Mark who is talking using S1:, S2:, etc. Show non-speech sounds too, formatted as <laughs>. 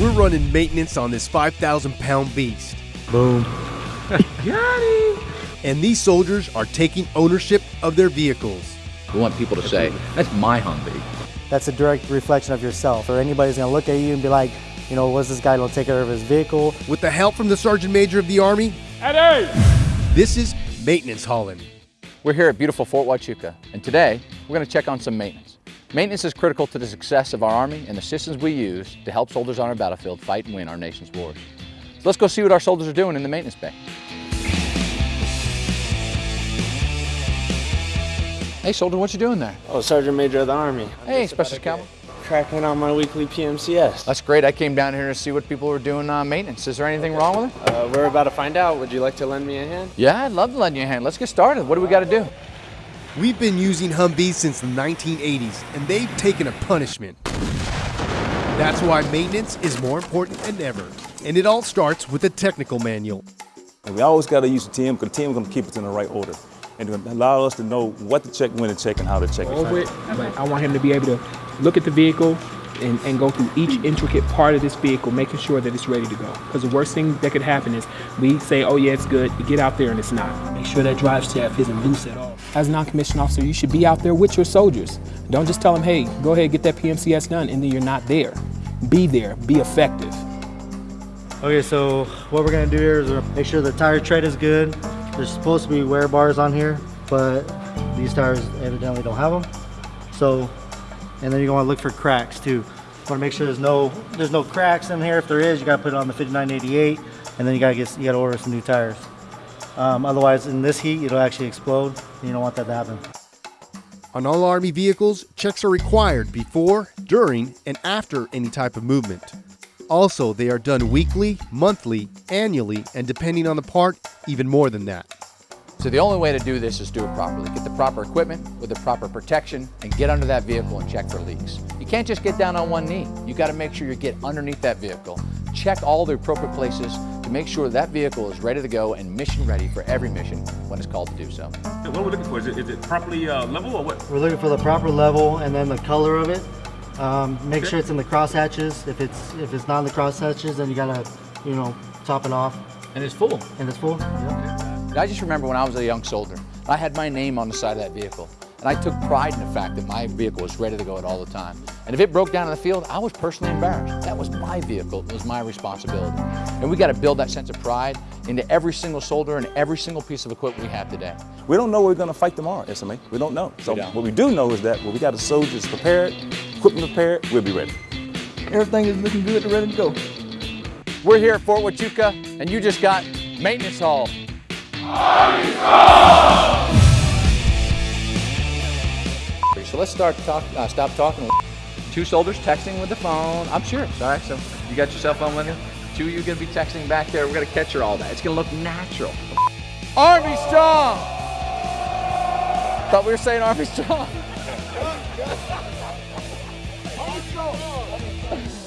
S1: We're running maintenance on this 5,000 pound beast.
S2: Boom. <laughs>
S3: Got him.
S1: And these soldiers are taking ownership of their vehicles.
S4: We want people to say, that's my Humvee.
S5: That's a direct reflection of yourself, or anybody's gonna look at you and be like, you know, what's this guy gonna take care of his vehicle?
S1: With the help from the Sergeant Major of the Army,
S3: Eddie!
S1: this is Maintenance Hauling.
S4: We're here at beautiful Fort Huachuca, and today we're going to check on some maintenance. Maintenance is critical to the success of our Army and the systems we use to help soldiers on our battlefield fight and win our nation's wars. So let's go see what our soldiers are doing in the maintenance bay. Hey soldier, what you doing there?
S6: Oh, Sergeant Major of the Army.
S4: Hey, Special Cowboy.
S6: Cracking on my weekly PMCS.
S4: That's great. I came down here to see what people were doing on maintenance. Is there anything wrong with it?
S6: Uh, we're about to find out. Would you like to lend me a hand?
S4: Yeah, I'd love to lend you a hand. Let's get started. What do we got to do?
S1: We've been using Humvees since the 1980s, and they've taken a punishment. That's why maintenance is more important than ever. And it all starts with a technical manual.
S7: And we always got to use the TM because the TM is going to keep us in the right order and to allow us to know what to check, when to check, and how to check
S3: Over it, but I want him to be able to look at the vehicle and, and go through each intricate part of this vehicle, making sure that it's ready to go. Because the worst thing that could happen is we say, oh yeah, it's good, we get out there and it's not.
S8: Make sure that drive shaft isn't loose at all.
S3: As a non-commissioned officer, you should be out there with your soldiers. Don't just tell them, hey, go ahead, get that PMCS done, and then you're not there. Be there, be effective.
S5: Okay, so what we're gonna do here is make sure the tire tread is good. There's supposed to be wear bars on here, but these tires evidently don't have them. So, and then you're gonna look for cracks too. You wanna make sure there's no there's no cracks in here. If there is, you gotta put it on the 5988, and then you gotta get you gotta order some new tires. Um, otherwise, in this heat, it'll actually explode. You don't want that to happen.
S1: On all Army vehicles, checks are required before, during, and after any type of movement. Also, they are done weekly, monthly, annually, and depending on the part, even more than that.
S4: So the only way to do this is do it properly. Get the proper equipment with the proper protection and get under that vehicle and check for leaks. You can't just get down on one knee. You got to make sure you get underneath that vehicle. Check all the appropriate places to make sure that vehicle is ready to go and mission ready for every mission when it's called to do so.
S9: What we're we looking for? Is it, is it properly uh, level or what?
S5: We're looking for the proper level and then the color of it. Um, make
S9: Okay.
S5: sure it's in the cross hatches. If it's if it's not in the cross hatches, then you gotta you know top it off.
S4: And it's full.
S5: And it's full. Yeah.
S4: I just remember when I was a young soldier, I had my name on the side of that vehicle. And I took pride in the fact that my vehicle was ready to go at all the time. And if it broke down in the field, I was personally embarrassed. That was my vehicle, it was my responsibility. And we got to build that sense of pride into every single soldier and every single piece of equipment we have today.
S7: We don't know where we're going to fight tomorrow, SMA. We don't know. So
S4: We don't.
S7: what we do know is that when we got the soldiers prepared, equipment prepared, we'll be ready.
S8: Everything is looking good and ready to go.
S4: We're here at Fort Huachuca, and you just got maintenance hall. So let's start talk, uh, stop talking. Two soldiers texting with the phone. I'm sure. All right, so you got your cell phone with you? Two of you gonna be texting back there. We're gonna capture all that. It's gonna look natural. Army strong! Thought we were saying Army strong. <laughs>